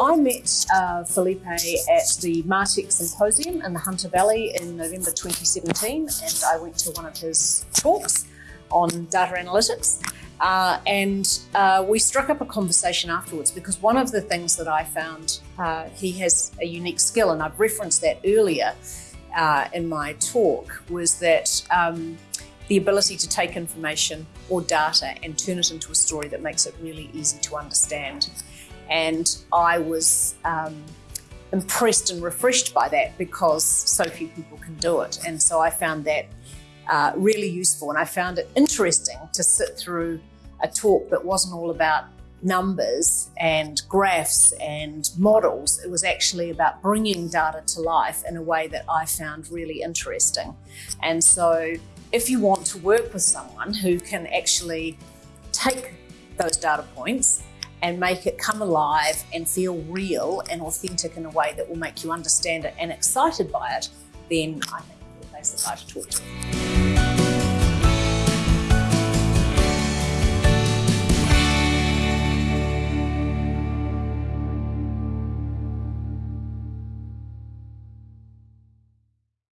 I met uh, Felipe at the Martech Symposium in the Hunter Valley in November 2017 and I went to one of his talks on data analytics uh, and uh, we struck up a conversation afterwards because one of the things that I found uh, he has a unique skill and I've referenced that earlier uh, in my talk was that um, the ability to take information or data and turn it into a story that makes it really easy to understand. And I was um, impressed and refreshed by that because so few people can do it. And so I found that uh, really useful. And I found it interesting to sit through a talk that wasn't all about numbers and graphs and models. It was actually about bringing data to life in a way that I found really interesting. And so if you want to work with someone who can actually take those data points and make it come alive and feel real and authentic in a way that will make you understand it and excited by it, then I think that's the guy to talk to.